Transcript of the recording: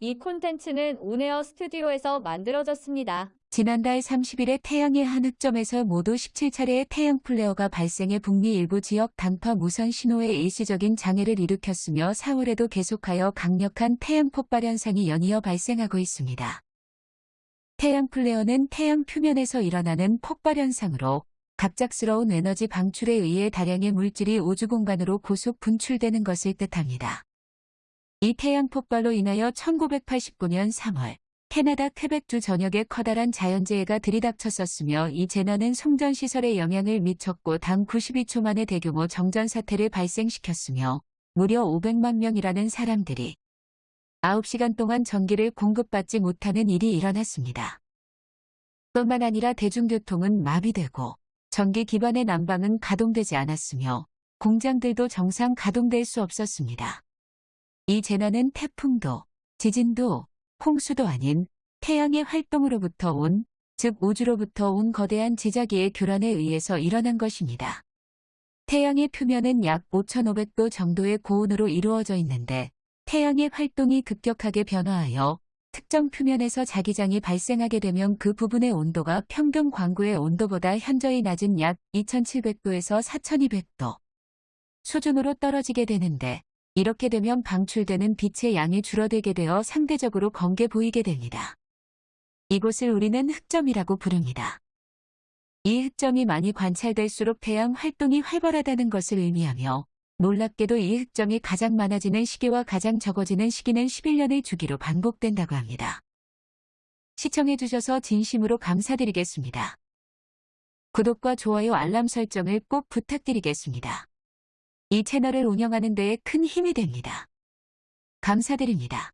이 콘텐츠는 온에어 스튜디오에서 만들어졌습니다. 지난달 30일에 태양의 한 흑점에서 모두 17차례의 태양 플레어가 발생해 북미 일부 지역 단파 무선 신호에 일시적인 장애를 일으켰으며 4월에도 계속하여 강력한 태양 폭발 현상이 연이어 발생하고 있습니다. 태양 플레어는 태양 표면에서 일어나는 폭발 현상으로 갑작스러운 에너지 방출에 의해 다량의 물질이 우주 공간으로 고속 분출되는 것을 뜻합니다. 이 태양 폭발로 인하여 1989년 3월 캐나다 퀘벡주 전역에 커다란 자연재해가 들이닥쳤었으며 이 재난은 송전시설에 영향을 미쳤고 단 92초 만에 대규모 정전 사태를 발생시켰으며 무려 500만 명이라는 사람들이 9시간 동안 전기를 공급받지 못하는 일이 일어났습니다. 뿐만 아니라 대중교통은 마비되고 전기 기반의 난방은 가동되지 않았으며 공장들도 정상 가동될 수 없었습니다. 이 재난은 태풍도, 지진도, 홍수도 아닌 태양의 활동으로부터 온, 즉 우주로부터 온 거대한 지자기의 교란에 의해서 일어난 것입니다. 태양의 표면은 약 5,500도 정도의 고온으로 이루어져 있는데 태양의 활동이 급격하게 변화하여 특정 표면에서 자기장이 발생하게 되면 그 부분의 온도가 평균 광구의 온도보다 현저히 낮은 약 2700도에서 4200도 수준으로 떨어지게 되는데 이렇게 되면 방출되는 빛의 양이 줄어들게 되어 상대적으로 검게 보이게 됩니다. 이곳을 우리는 흑점이라고 부릅니다. 이 흑점이 많이 관찰될수록 태양 활동이 활발하다는 것을 의미하며 놀랍게도 이 흑점이 가장 많아지는 시기와 가장 적어지는 시기는 11년의 주기로 반복된다고 합니다. 시청해주셔서 진심으로 감사드리겠습니다. 구독과 좋아요 알람 설정을 꼭 부탁드리겠습니다. 이 채널을 운영하는 데에 큰 힘이 됩니다. 감사드립니다.